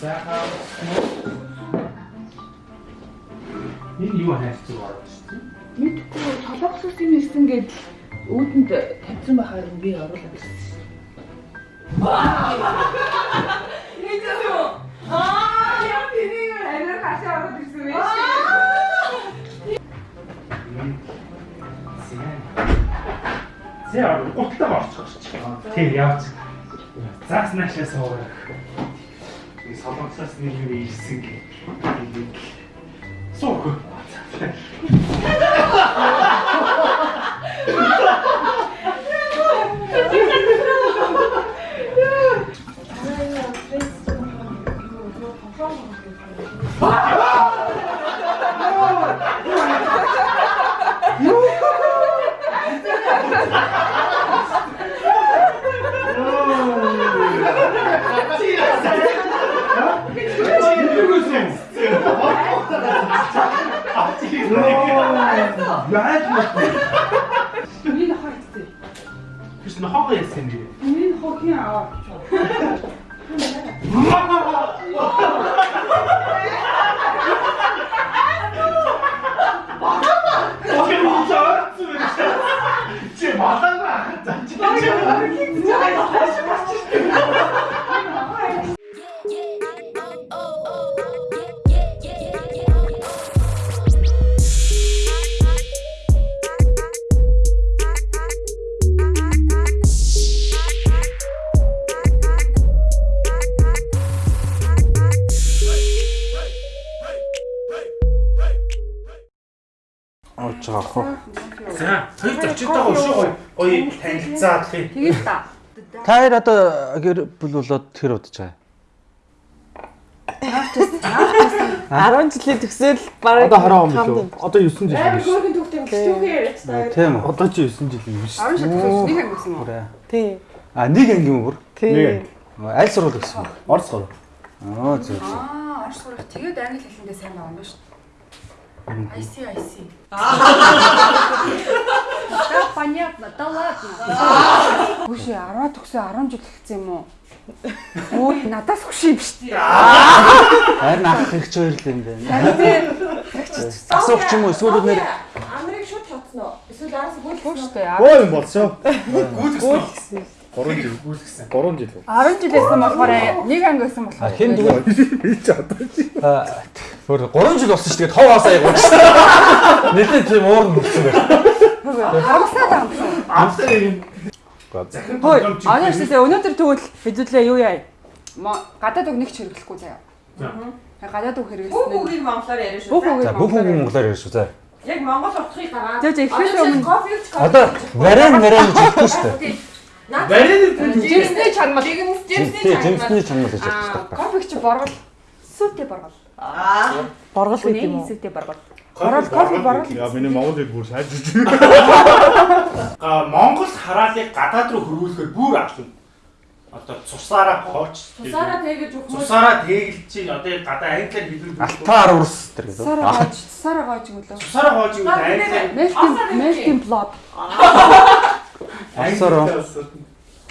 Сайхан. Энэ юу хайрцаг орж шүү Мэдгүй толгоцсон нэсэн гээд үүдэнд тавьсан байхаар би оруулаад ирсэн. Аа, яа тэнийг арай хашаа ороод ирсэн байх. дээ. Зэ аа гуталтаа орчих гэж. Тийм явц. Заас наашаа суугаад. Энэ солонгосоос нэг юм ирсэн гэх. Суух. Оож байгаа хөө. За, хоёр зочинтойгоо өшөө гоё гоё танилцаад хий. Тэгээд та. Та хоёр одоо гэр бүл болоод тэр удаж байгаа. 10 жилийн төгсөөл бараг Одоо 20 он билүү? Одоо 9 жил. Амар хөөрхөн төвтэй төвхөө яриач та. Тийм үү. Одоо чи 9 жил юм биш. 10 шат төгсөж нэг анги гэсэн юм уу? Бүрээ. тий. А нэг анги юм бүр. Тий. Нэг. Аль сургууль гэсэн юм. Орц гоо. Аа зөв зөв. Аа, орш сурах. Тэгээд англи хэлэндээ сайн байгаа юм байна шүү. I see, I see. Да, понятно. Да ладно. Хүш 10 төгсөө 10 жил хэлсэн юм уу? Өө, надаас юм шүү дээ. Харин ах их ч хоёр л юм байна. Асуух ч юм уу эсвэл нэр Амрыг шууд тоцноо. Эсвэл араас гүйлсэн. дээ. Боо юм болсоо. Гүйлгсэн. 3 жил. Гүйлгсэн. 3 жил. 10 жил байсан болохоор нэг анги байсан А болохоор. хэн дүү Би ч одоо чи. бүр 3 жил болсон шүү дээ. Товоос аяг. Нэлээд тийм уур нүрсэн байна. Харамсаад байгаа юм шүү. Амтаа юм. Хөөе, анаа шүү дээ. Өнөөдөр тэгвэл хэдүүлээ юу яа? Гадаад үг нэг ч хэрэглэхгүй заяа. За. Гадаад үг Бүх хэрэглэсэн нь үгийг монголоор яриа шүү. бүх үг За бүх үг монголоор ярьж шүү. За. Яг монгол утгыг гаргаад. Зөө зөө ихээс өмнө Одоо варен варен хэлэхгүй шүү дээ. Барин жимсний чанмал. Жимсний чанар гэж байгаа. кофег чи боргол. Сүтэ боргол. Аа. Боргол гэдэг юм уу? сүтэ боргол. Боргол кофе боргол. Яа миний монгол хэл бүр сайж үгүй. А Монгол хараалыг гадаад руу хөрвүүлэхээр бүр ашлуу. Одоо цусаараа хооч. Тусаараа тэгэж өгөх юм. Цусаараа тэгэлж чи одоо гадаа англиар хэлбэр Алтаар урс тэр гэдэг. Сараа гоож, сараа гоож өгөлөө. Цусаараа хоож юу англиар Melting melting blood. Алсаар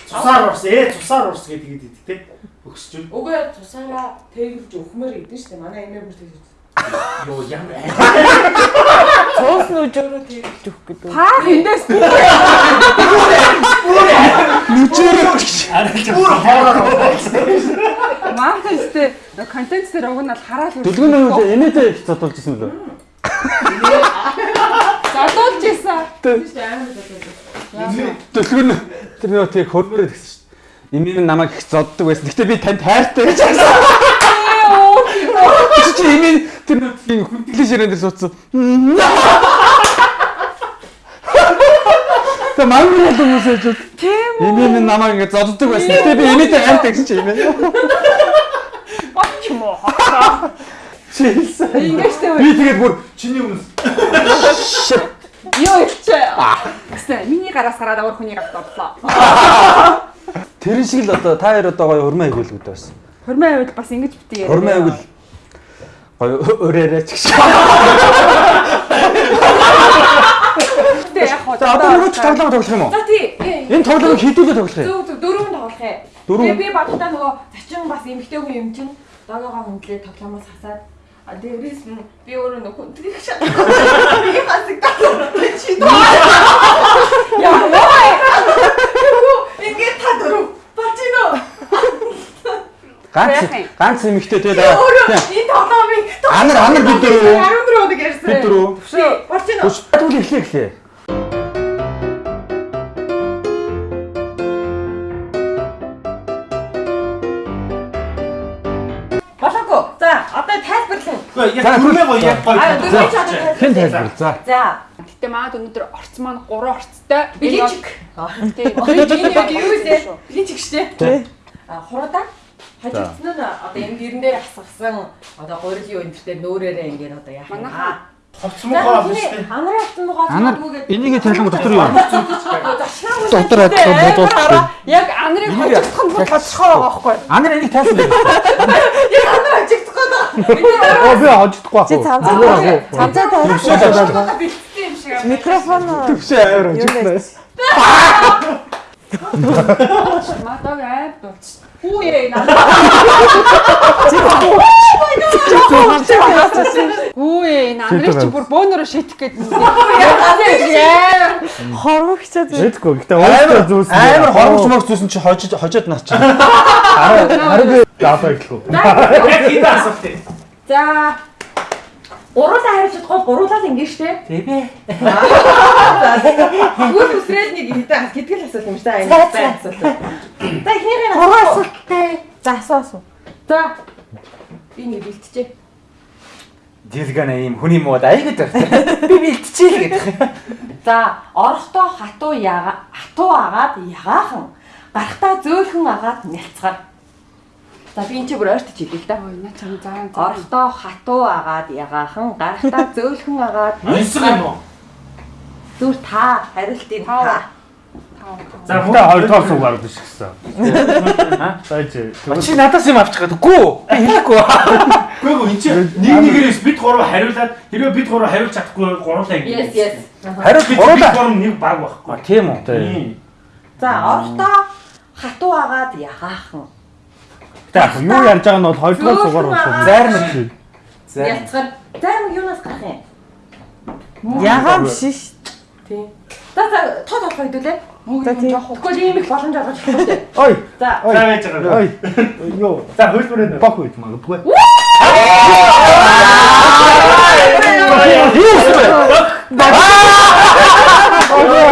цусаар урс ээ цусаар урс гэдэг идэв те. Өгсч. Угаа тусаараа тэгэлж өгмөр идэв шүү дээ. Манай эмээ бүр тэгэж. Йоо ямар Цуус нүжөөрөө тэгэлж өгөх гэдэг. Та эндээс бүр хоороо. маунтайстэй контент дээр уг нь бол хараал үр. Дүлгэн нь энэтэй их зодолж ирсэн лөө. Задуулж болоо. Дүлгэн тэр нөө тэг хөрмөр гэсэн шүү дээ. Имийн намайг их зоддог байсан. Гэтэ би танд хайртай гэж хэлсэн. Тэр нөө тийм хүндэглэж ирэн дээр суудсан. Тэ мангар л хүмүүсэж үү. Тийм үү? Имийн намайг ингэ зоддог байсан. Гэтэ би имийтэй хайртай гэсэн чи имээ. Боч юм уу? Чи хэлсэн. Ингэжтэй Би тэгээд бүр чиний өмнөс Йоо ичээ. Гэсэн миний гараас гараад өөр хүний гарт бодлоо. Тэр шиг л одоо та хоёр одоо гоё хурмаа хийгүүлгүүд байсан. Хормын хувьд бас ингэж яриа. Хурмаа хийгүүл гоё өрөөрэй ч гэж. Тэ яг хоо. За одоо нөгөө ч тоглоом тоглох юм уу? За тий. Энэ тоглоомыг хэдүүлээ тоглох юм. Зөв зөв дөрөв тоглох ээ. Дөрөв? Тэгээ би багтаа нөгөө чин бас эмгтэй хүн юм чин дагаагаа хөндлөө тоглоомоос хасаад а дээрээс нь би өөрөө нөх хүндрийг шатахгүй. Би хасагдаад чи Ингээд та дөрөв. Бачино. Ганц юм? ганц эмэгтэй тэгээ Өөрөө даа. энэ Анар анар бид дөрөв. 14 өдөр ярьсан. Бид дөрөв. Бачино. Түш түл эхлэе эхлэе. Болоогүй. За, одоо тайлбарлан. Гэхдээ яг түрмээ гоё яг гоё. Аа, дөрөв ч одоо Хэн тайлбар. За. За, Гэтэ маад өнөөдөр орц маань 3 орцтой. биличик. Тийм. Энэ яг юу вэ? Биличик штэ. Тий. А хуруудаа хажигдсан нь одоо энэ гэрэн дээр асгасан одоо гурил юу энэ төр нөөрээрээ ингээд одоо яах юм аа. Хувцмуухай биш үү? Анарын автан нугаа Анар энийг тайлбар дотор юу? Дотор адилхан бодуулах. Яг анарыг хожигдох нь байгаа байхгүй. Анар энийг тайлбар. Яг анар хажигдах гээд Оо би хождохгүй Чи аа. цамцаа цамцаа шиг. Микрофон Төвшөө аваар хожигднаас. Мадаг айд дууч. Хүү яа наа. Хүү яа. Анарыг чи бүр бөөнөрө шийтэх гээд. Яа. хормогчод Мэдгүй. Гэтэ өөртөө зүүсэн. Амар хормч морч зүүсэн чи хожиж хожоод наач. Харин би даапаа гэлгүй. Яг хитэ асуулт. За. Гуруулаа харж чадахгүй гуруулаа л ингэ штэ. Тэбэ. Гүр үсрээд нэг хэдэн хэдгэл асуулт юм штэ. Энэ бай асуулт. За ихнийхээ Гурван асуулттай. За асуу асуу. За. Би нэг бэлтжээ. Дилгана ийм хүний мод айгаад байна. Би бэлтчихээ л гэдэг. За, орохдоо хатуу яга хатуу агаад ягаахан гарахтаа зөөлхөн агаад нялцгаар. За би энэ ч бүр ойртож хэлээ л да. Ой наа чам заа. Орохдоо хатуу агаад ягаахан гарахтаа зөөлхөн агаад Онцгой юм уу? зүр та хариултын та. За Гэтэ хоёрдугаар суугаар биш гэсэн. Байж. Чи надаас юм авчих гэдэггүй. Би хэлэхгүй. Үгүй ээ энэ чинь нэг нэгээрээс бид гурав хариулаад хэрвээ бид гурав хариулж чадахгүй гурлаа ингэ. Yes, yes. Хариу Бид гурав нэг баг байхгүй. Тийм үү? Тийм. За, орохдоо хатуу агаад ягаахан Гэтэ юу ярьж байгаа нь бол хоёрдугаар суугаар болсон. Зайрна. За. нялцгаар. Зарим юунаас гарах юм? Ягаам шиш. Тийм. За, за, тоо тоо хэдүүлээ. За тийм. Тэгэхгүй ийм их боломж олгож үү? Ой. За, За байж байгаа. Ой. Юу. За хөлбөрөө. Бах үйт магадгүй.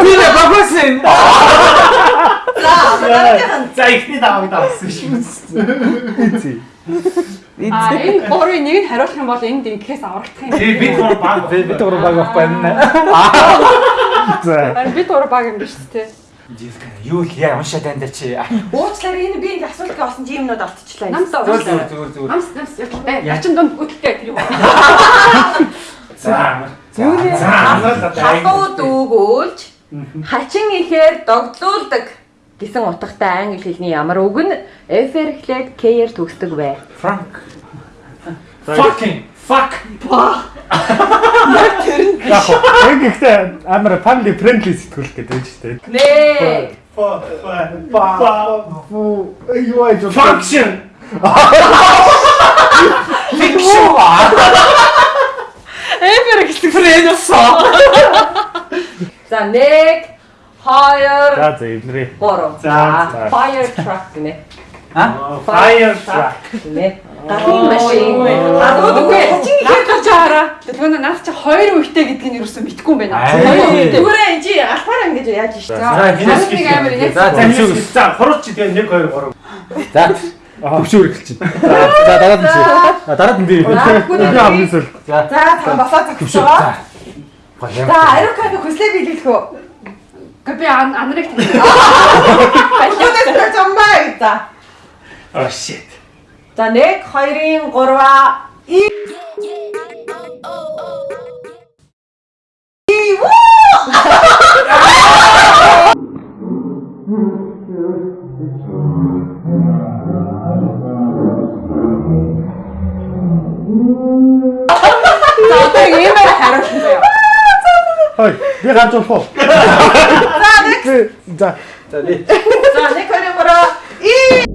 Тийм ээ багсын. За ихний даваг давсан шүү. Эцээ. А энэ гурвын нэг нь хариулах юм бол энд ингэхээс аврагдах юм. Тэгээ бид гурав баг. Би бид гурав баг байхгүй юм. За. Харин бид гурав баг юм биш үү. Дилгана юу л яа уншаад байна да чи. уучлаарай энэ би энэ асуултыг олсон чи юмнууд автчихлаа. Намсаа Зүгээр уучлаарай. зүгээр зүгээр. Намс намс яг ячин донд гүтэлтэй тэр юм. За. За. Халуу дүүгүүлж хачин ихээр догдлуулдаг гэсэн утгатай англи хэлний ямар үг нь F-ээр эхлээд K-ээр төгсдөг вэ? Франк. Fucking fuck. Яг. Яг ихтэй амар family friendly сэтгүүл гэдэг байж тээ. Нэ. Fuck. Fuck. Фу. Юу айж Function. Fiction. Эвэр гэсэн фрэнд усаа. За 1 2 За за эвнэрээ. 3. За, fire truck гинэ. Fire truck. Гинэ. Гарын машин. Гадууд үгүй. Хачин ихээр гарч байгаараа. Тэгэхээр наад чи хоёр үетэй гэдгийг нь юусэн мэдгүй юм байна. Хоёр үетэй. Түгээрээ энэ чи алфаар ингэж яаж штэ. За, амар яг За За төвшөөр. нэг- за хурууч чи тэгээ 1 2 3. За төвшөөр эхэлчихэ. За дараад нь чи. А дараад нь би. За, хамгийн сүүл. За За төвшөөр. зогсоо. За. Аэроканы хүслээ биелүүлэх үү? Гэхдээ би ан- анарыг таньдаг. Баялагдаж замбай. За. Oh shit. За 1 2-ын 3-аа и За одоо иймэр хариулсан заяа. Хой. Би гарч болох уу? За. За нэг. За нэг хоёр мөрөө. И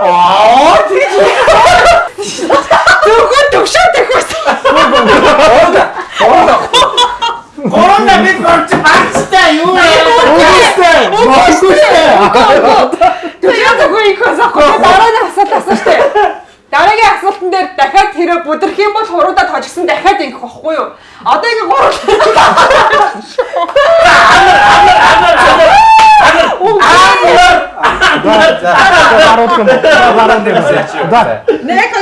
Аа тийм. Төгөө төгшөө төгөөс. Оога. Оога. Корона бид барч багчтай юу яа. Үгүй ээ. Үгүй ээ. Тэ яа төгөө их хасах. Дараа нь тэрэ бүдрэх юм бол хуруудаа тожгсон дахиад ингэх байхгүй юу? Одоо ингэ гурав. Баруун юм. Баруун юм. За. Нэг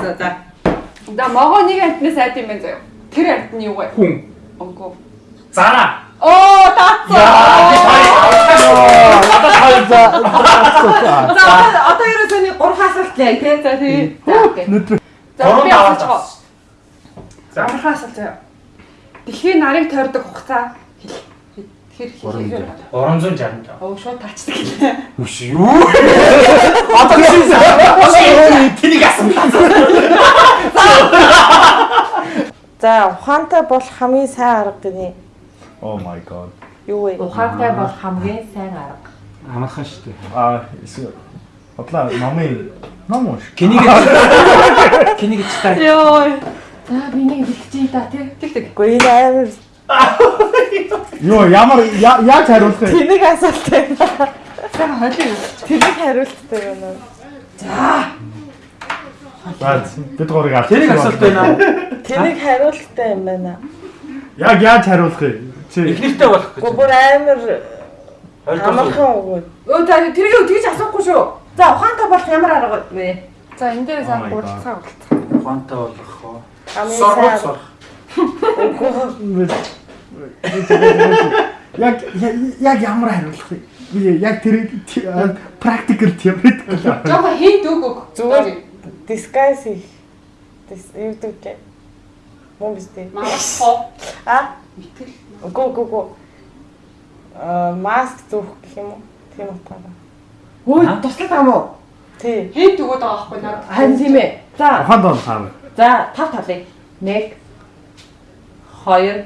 За за. Да могоо нэг амтны сайд юм байна заяа. Тэр амт нь юу вэ? Хүн. Өнгөө. Зара. Оо таацсан. Одоо хоёр За За одоо- ерөөсөө нэг гурван асуулт лээ тий. За тий. За окей. За би авсан. За. Амархаа асуулт заяа. Дэлхийн нарыг тойрдог хугацаа хэл. Тэр хэлээ. 365. Оо шууд таачдаг гэлээ. Үш юу? Одоо чи тэнийг асуусан. За ухаантай болох хамгийн сайн арга гинэ. Oh my god. Юу вэ? Ухаантай бол хамгийн сайн арга. Амархан шүү дээ. Аа, эсвэл бодлоо номын ном уу? Кинийг кинийг ч таа. Йоо. За би нэг хэлчихье да тий. Тэг тэг. Гэхдээ энэ амар Юу, ямар я- яаж хариулах вэ? тэнэг асуулт байна. Сайн хойлоо. Тэнэг хариулттай байна. За, бид гурыг аль. Тэрийг асуулт байна. Тэнэг хариулттай юм байна. Яг яаж хариулах вэ? Чи Эхнэртэй болох гэж. Гүр амар амархан өгөө. Өө за тэрийг тэгж асуухгүй шүү. За ухаантай болох ямар арга вэ? За энэ дээр Oh сайн гурцгаа болцоо. Ухаантай болох Соргоц сайн. сор. яг яг- яг ямар хариулах вэ? Би яг тэр практикал теоретикал. Жохо хинт үг үг. Зүгээр disguise хийх. Юу гэдэг вэ? Мөн биз дээ. Маш хоо. А? Итгэл. Үгүй үгүй үгүй. Аа маск зүүх гэх юм уу? Тийм утгаараа. Өө туслах юм уу? Тий. Хинт өгöd байгаа байхгүй надад. Харин тийм ээ. За Ухаан доо хаа. за тав талыг. 1 2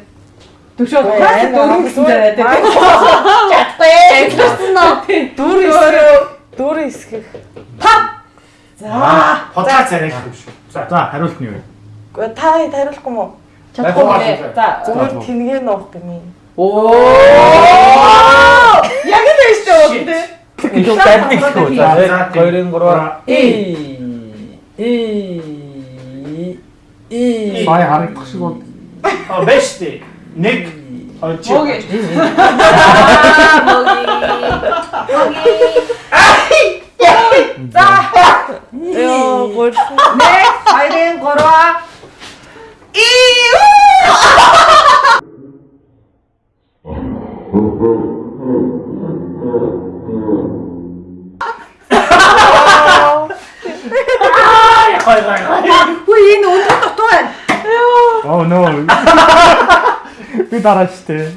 Түшөө дөрөв гэсэн амар. дээр Чадахгүй. Дүр эсгэх. Дүр эсгэх. За царай гэх юм шүү. За. Хариулт нь юу вэ? Гэхдээ та хариулахгүй мó? чадахгүй. За Зүгээр тэнгээ нуух гэмий. Оо! Яг л үү дээ. Илүү байдаг шүү. За, За, за, 2-ын 3-аар. И. И. И. Сая харагдах шиг бол А бэш тий. Нэг хоёр чи. Мөөг. За Ёо гол. 1 2 3 И. Хоёр хоёр. Хүү энэ өндөр дутуу байна. Oh no. Би дараа штэ.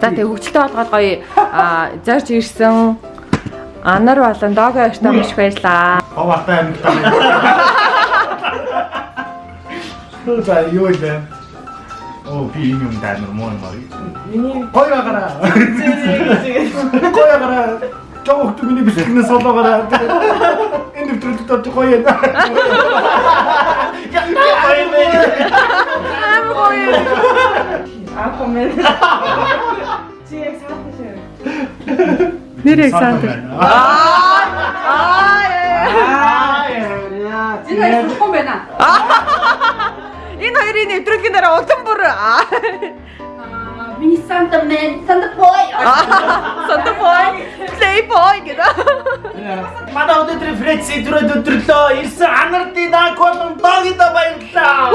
За тэг хөвгөлтэй болгоод гоё а зарж ирсэн. Анар болон Дого хоёртаа маш их баярлаа. Ховартай амьдтай. За юу вэ? Оо би энэ юм даймар муу юм аа. Миний гоё агараа. Гоё агараа. Жогт миний бичлэгнээ солоогоораа. Энэ дэвтрэлд тоо гоё юм. Аа комент. Чи яг саатаа шээ. Нэр Александр. Энэ хоёр болохгүй байна. Энэ хоёрын нэвтрүүлгийн дараа улам бүр аа. Миний Santa Man, Santa Boy. Santa boy, playboy гэдэг. Манай өнөөдрийн Фред сэдврээд өдөрлөө. Ирсэн анардын даакон догида баярлаа.